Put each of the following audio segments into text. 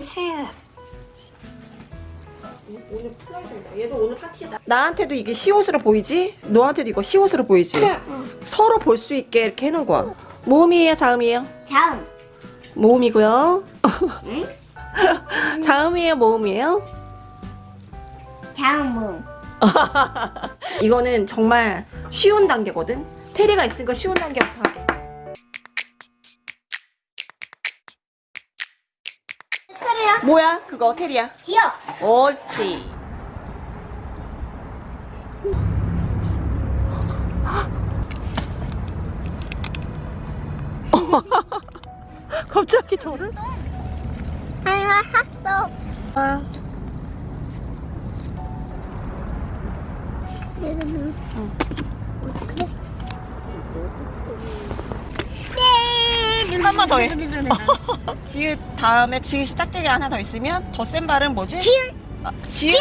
치, 치. 오늘 플라이드다. 얘도 오늘 파티다. 나한테도 이게 시옷으로 보이지? 너한테도 이거 시옷으로 보이지? 서로 볼 수 있게 이렇게 해놓은 거야. 모음이에요, 자음이에요? 다음. 모음이고요. 응? 자음이에요, 모음이에요? 다음 문. 이거는 정말 쉬운 단계거든. 테리가 있으니까 쉬운 단계부터 뭐야? 그거 테리야. 기억. 옳지. 갑자기 저를? 아니야 샀어. 아. 어. 응. 한 번만 더해. 어. 지읒 다음에 지읒 시작되게 하나 더 있으면 더 센 발음 뭐지? 지읒 어, 지읒.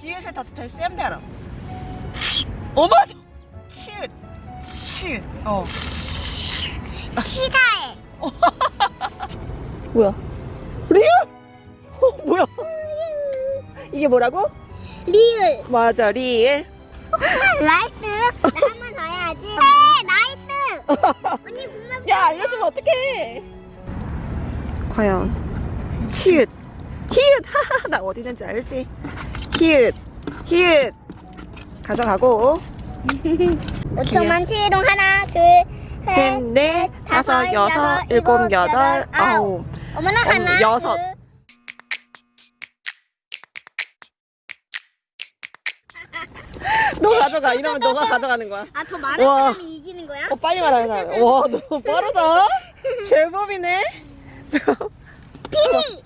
지읒에 더센 발음 어머 치읒. 치읒. 어. 시가에. 뭐야? 리을? 어, 뭐야? 이게 뭐라고? 리을. 맞아 리을. 어, right 나 한 번 더 해야지. 네 나이트 언니 야, 알려주면 어떡해. 과연, 치읒. 히읗. 하하, 나 어디 있는지 알지? 히읗. 히읗. 가져가고. 5초만 치롱 하나, 둘, 셋, 셋. 넷, 다섯, 여섯, 일곱, 여덟, 아홉. 어머나 어머, 하나. 여섯. 너 가져가. 이러면 너가 가져가는 거야. 아, 더 많은 와. 사람이 이기는 거야? 어, 빨리 말하는 사람. 와, 너 빠르다. 제법이네. 피리.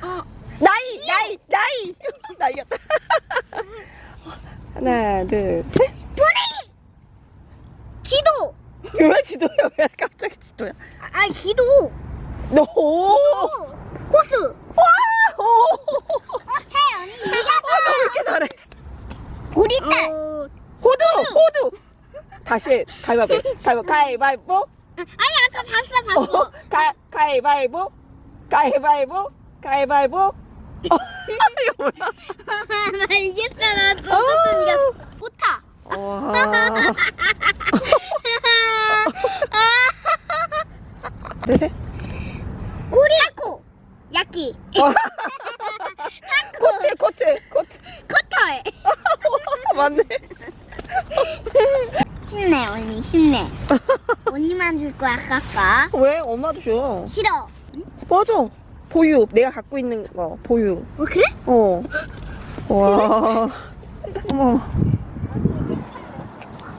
나이, 나이, 나이. 나 이겼다. 하나, 둘, 셋. 뿌리. 기도. 왜 지도야? 왜 갑자기 지도야? 아, 기도. 너, 오! 호수. 와! 오! 어, 해, 언니. 너왜 이렇게 잘해? 구리딸. 호두! 호두! 다시, 가위바위보. 가위바위보. 가위바위보. 아니, 아까 봤어, 어, 봤어. 가, 가위바위보. 가위바위보. 가위바위보. 어, 이거 뭐야? 나 이겼어, 나 또, 어. 또 이겼어. 오타. 와. 구리. 타코. 야끼. 어. 코트, 코트. 맞네. 쉽네, 언니, 쉽네. 언니만 줄 거야, 아까. 왜? 엄마도 줘. 싫어. 맞아. 보유. 내가 갖고 있는 거. 보유. 어, 그래? 어. 와. 어머.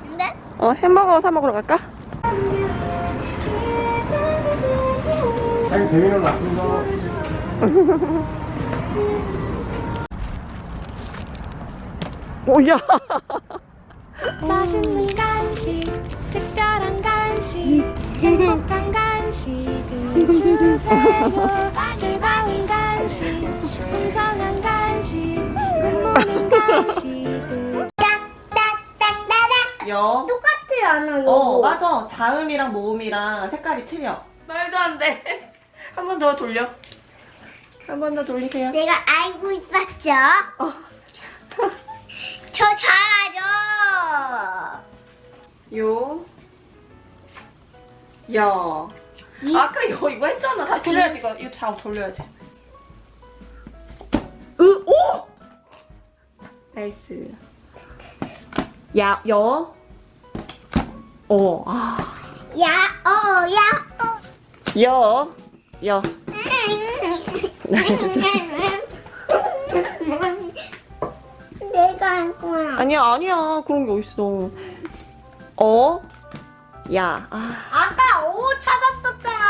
근데? 어, 햄버거 사 먹으러 갈까? 아니 재미는 나쁜다. 오야. 맛있는 간식, 특별한 간식, 행복한 간식을 주세요. 즐거운 간식, 풍성한 간식, 굿모닝 간식을. 여. 똑같아, 않아. 어, 맞아. 자음이랑 모음이랑 색깔이 틀려. 말도 안 돼. 한 번 더 돌려. 한 번 더 돌리세요. 내가 알고 있었죠? 어. 저 잘하죠? 요. 여. 아까 여 이거 했잖아. 다시 돌려야지 이거. 이거 잘 돌려야지. 으, 오! nice. 야, 여. 어, 아. 야, 어, 야, 어. 여. 여. 내가 할 거야. 아니야, 아니야. 그런 게 어딨어. 어. 야. 아. 아까 오 찾았었잖아.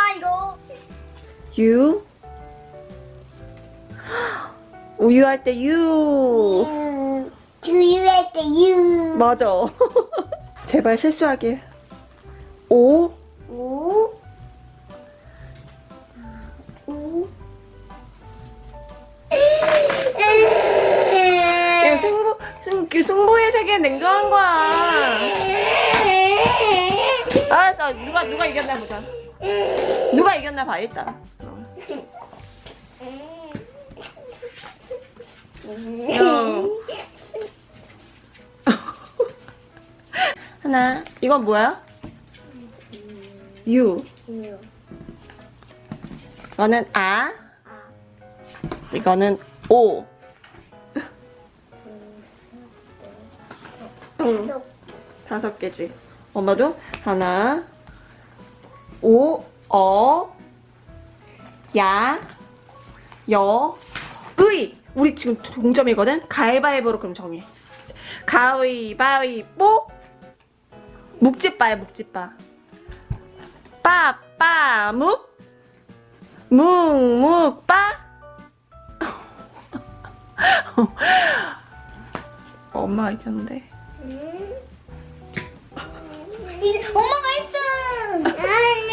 유 우유 할 때 유. 유. 두유할 때 유. 맞아. 제발 실수하길. 오. 오. 오. 승, 그 승부의 세계 냉정한 거야. 알았어. 누가, 누가 이겼나 보자. 누가 이겼나 봐, 일단. 어. 하나. 이건 뭐야? 유. 이거는 아. 이거는 오. 응. 다섯 개지. 엄마도 하나, 오, 어, 야, 여, 의. 우리 지금 동점이거든. 가위바위보로 그럼 정해. 가위바위보. 묵지빠야 묵지빠. 빠 빠 묵. 묵 묵 빠. 엄마 이겼는데. 이제 엄마가 1등. 아니.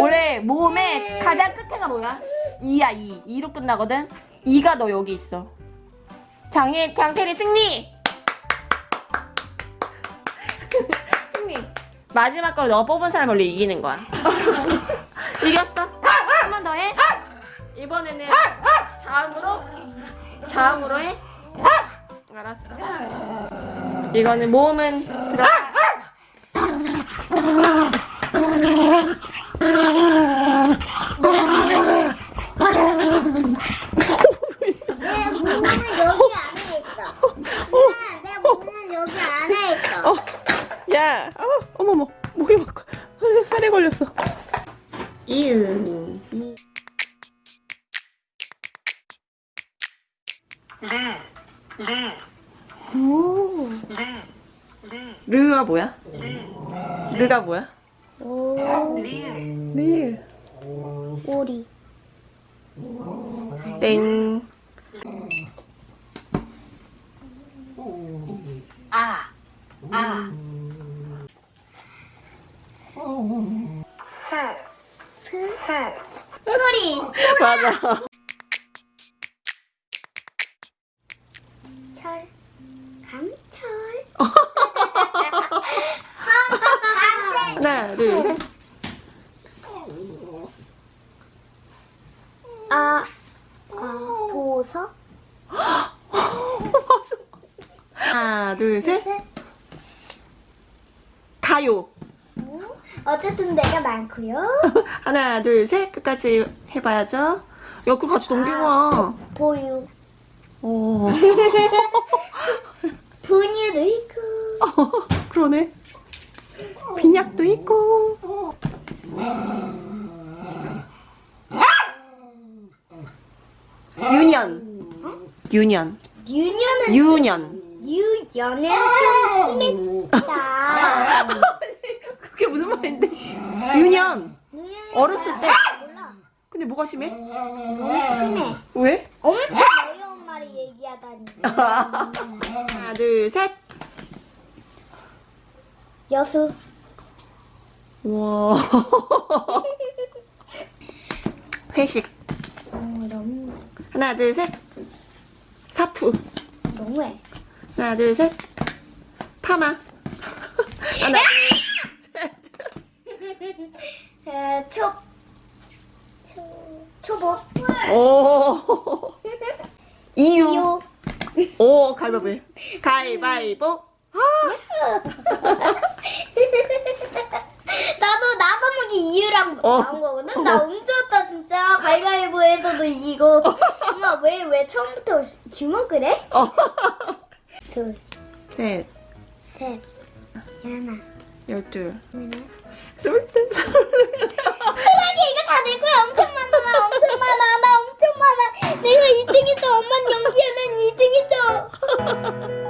원래 모음의 가장 끝에가 뭐야? 2야 2. 2로 끝나거든. 2가 너 여기 있어. 장애 장태리 승리. 승리. 마지막 걸 너가 뽑은 사람 원래 이기는 거야. 이겼어. 한 번 더 해. 이번에는 자음으로 자음으로 해. 알았어. 이거는 모음은 들어. 내 몸은 여기 안에 있어. 엄마, 내 몸은 여기 안에 있어. 어, 야, 어, 어머머, 목이 막 어, 살에 걸렸어. 이응. 오. 르가 뭐야? 르가 뭐야? 오. 네. 오리. 땡. 철. 감철. 하나, 둘, 셋. 아. 아, 도서. 하나, 둘, 셋. 가요. 어쨌든 내가 많고요. 하나, 둘, 셋. 끝까지 해봐야죠. 옆으로 같이 넘기고 보유. 오. 분유도 있고. 그러네. 빈약도 있고. 유년. 유년. 유년은 유년. 유연은 좀 심했다. 그게 무슨 말인데? 유년. 어렸을 때. 근데 뭐가 심해? 너무 심해. 왜? 엄청 어려운 말을 얘기하다니. 하나, 둘, 셋. 여수. 와. 회식. 어, 너무 하나, 둘, 셋. 사투. 너무해. 하나, 둘, 셋. 파마. 하나, 둘, 셋. 에, 초. 초. 초보. 오. 이유. 이유. 오, 가위바위보. 가위바위보. 나도 나도 모르게 이유랑 어. 나온 거거든. 나 움찔했다 진짜. 가위가위보에서도 이기고. 엄마 왜 왜 처음부터 주먹을 해? 어. 둘, 셋, 셋, 하나, 열둘, 하나. 스물셋, 스물넷. 그러게 이거 다 내 거야. 엄청 많아. 나 엄청 많아. 나 엄청 많아. 내가 2등이다. 엄마는 연기야. 난 2등이죠.